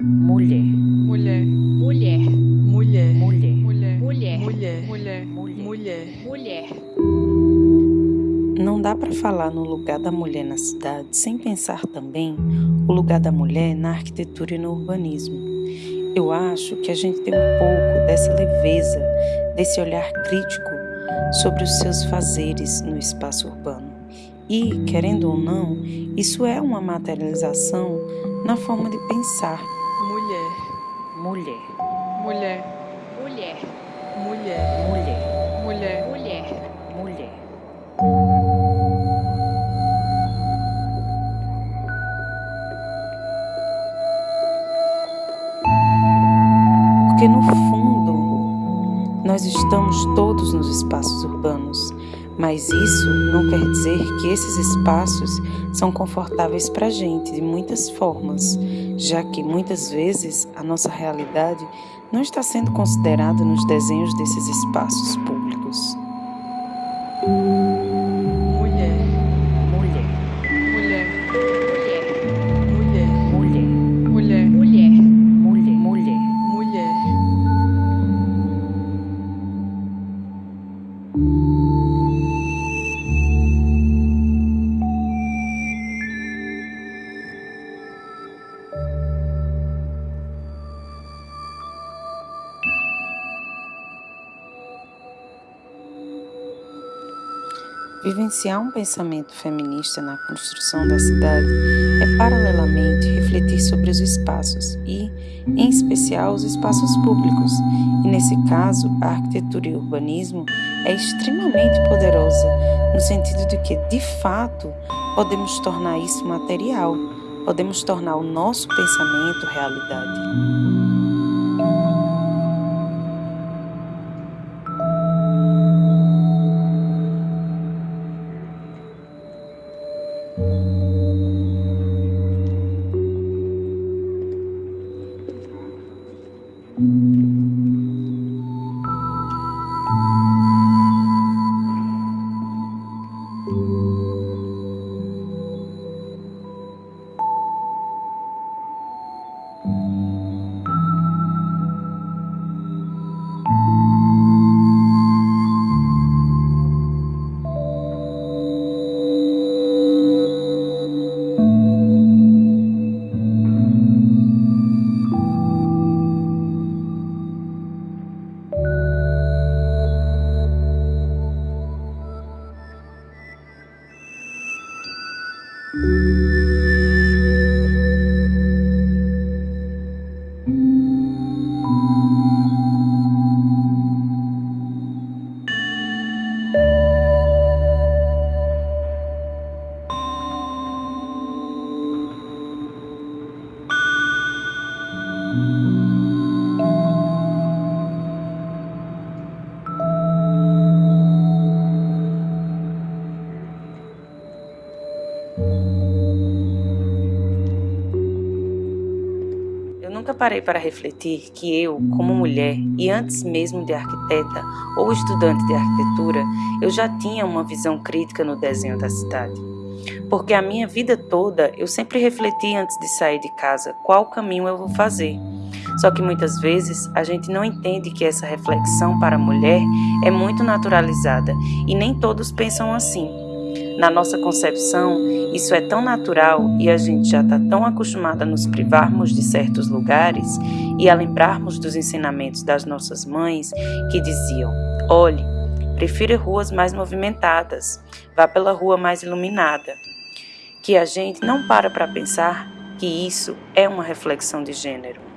mulher, mulher, mulher, mulher, mulher, mulher, mulher, mulher, mulher, mulher, mulher. Não dá para falar no lugar da mulher na cidade sem pensar também o lugar da mulher na arquitetura e no urbanismo. Eu acho que a gente tem um pouco dessa leveza, desse olhar crítico sobre os seus fazeres no espaço urbano. E, querendo ou não, isso é uma materialização na forma de pensar Mulher. Mulher. Mulher. Mulher. Mulher. Mulher. Mulher. Mulher. Porque no fundo, nós estamos todos nos espaços urbanos, mas isso não quer dizer que esses espaços são confortáveis para a gente de muitas formas, já que muitas vezes a nossa realidade não está sendo considerada nos desenhos desses espaços públicos. Mulher. Mulher, Mulher. Mulher. mulher, Mulher. Mulher. Mulher. mulher, mulher. Mulher. Vivenciar um pensamento feminista na construção da cidade é, paralelamente, refletir sobre os espaços e, em especial, os espaços públicos. E, nesse caso, a arquitetura e o urbanismo é extremamente poderosa, no sentido de que, de fato, podemos tornar isso material, podemos tornar o nosso pensamento realidade. Nunca parei para refletir que eu, como mulher, e antes mesmo de arquiteta ou estudante de arquitetura, eu já tinha uma visão crítica no desenho da cidade. Porque a minha vida toda eu sempre refleti antes de sair de casa qual caminho eu vou fazer. Só que muitas vezes a gente não entende que essa reflexão para a mulher é muito naturalizada e nem todos pensam assim. Na nossa concepção, isso é tão natural e a gente já está tão acostumada a nos privarmos de certos lugares e a lembrarmos dos ensinamentos das nossas mães que diziam: olhe, prefira ruas mais movimentadas, vá pela rua mais iluminada. Que a gente não para para pensar que isso é uma reflexão de gênero.